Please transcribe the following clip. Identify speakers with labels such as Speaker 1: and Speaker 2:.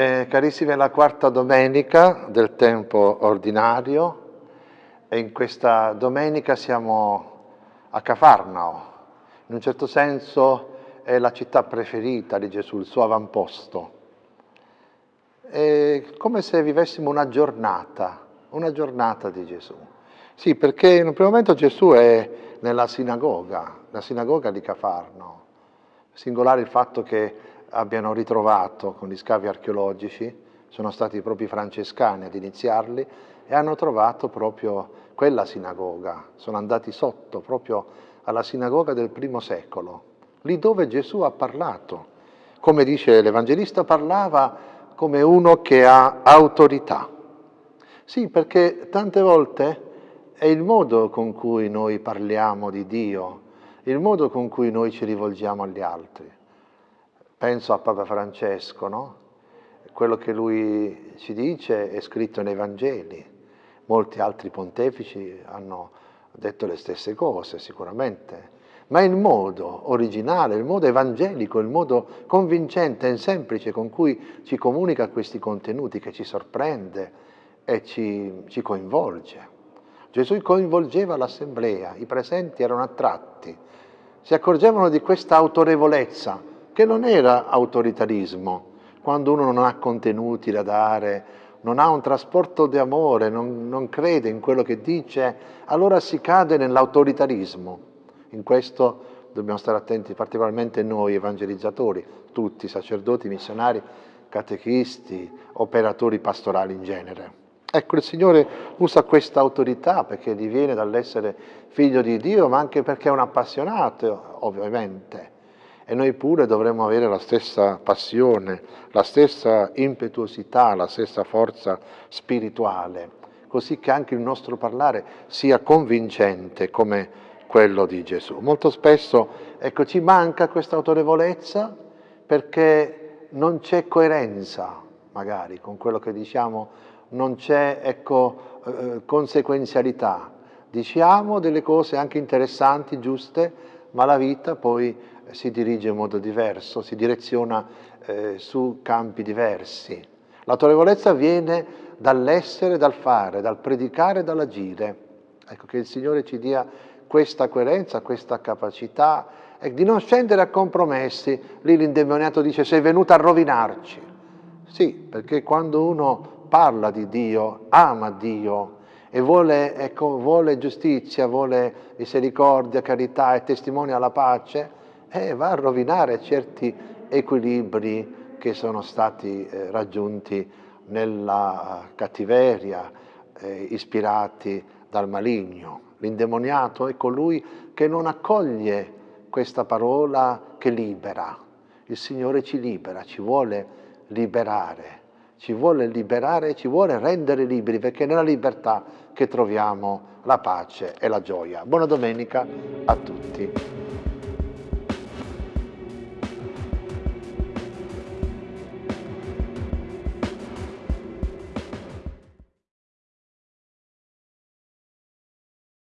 Speaker 1: Eh, carissimi, è la quarta domenica del tempo ordinario e in questa domenica siamo a Cafarnao. In un certo senso è la città preferita di Gesù, il suo avamposto. È come se vivessimo una giornata, una giornata di Gesù. Sì, perché in un primo momento Gesù è nella sinagoga, la sinagoga di Cafarnao. Singolare il fatto che abbiano ritrovato con gli scavi archeologici, sono stati proprio i francescani ad iniziarli, e hanno trovato proprio quella sinagoga, sono andati sotto proprio alla sinagoga del primo secolo, lì dove Gesù ha parlato. Come dice l'Evangelista, parlava come uno che ha autorità. Sì, perché tante volte è il modo con cui noi parliamo di Dio, il modo con cui noi ci rivolgiamo agli altri. Penso a Papa Francesco, no? Quello che lui ci dice è scritto nei Vangeli. Molti altri pontefici hanno detto le stesse cose, sicuramente. Ma il modo originale, il modo evangelico, il modo convincente e semplice con cui ci comunica questi contenuti, che ci sorprende e ci, ci coinvolge. Gesù coinvolgeva l'assemblea, i presenti erano attratti, si accorgevano di questa autorevolezza che non era autoritarismo, quando uno non ha contenuti da dare, non ha un trasporto di amore, non, non crede in quello che dice, allora si cade nell'autoritarismo. In questo dobbiamo stare attenti, particolarmente noi evangelizzatori, tutti, sacerdoti, missionari, catechisti, operatori pastorali in genere. Ecco, il Signore usa questa autorità perché diviene dall'essere figlio di Dio, ma anche perché è un appassionato, ovviamente e noi pure dovremmo avere la stessa passione, la stessa impetuosità, la stessa forza spirituale, così che anche il nostro parlare sia convincente come quello di Gesù. Molto spesso ecco, ci manca questa autorevolezza perché non c'è coerenza magari con quello che diciamo, non c'è ecco, eh, conseguenzialità. Diciamo delle cose anche interessanti, giuste, ma la vita poi si dirige in modo diverso, si direziona eh, su campi diversi. L'autorevolezza viene dall'essere, dal fare, dal predicare e dall'agire. Ecco che il Signore ci dia questa coerenza, questa capacità e di non scendere a compromessi. Lì l'indemoniato dice sei venuto a rovinarci. Sì, perché quando uno parla di Dio, ama Dio e vuole, ecco, vuole giustizia, vuole misericordia, carità e testimonia la pace, eh, va a rovinare certi equilibri che sono stati eh, raggiunti nella cattiveria, eh, ispirati dal maligno. L'indemoniato è colui che non accoglie questa parola che libera. Il Signore ci libera, ci vuole liberare, ci vuole liberare, ci vuole rendere liberi, perché è nella libertà che troviamo la pace e la gioia. Buona domenica a tutti.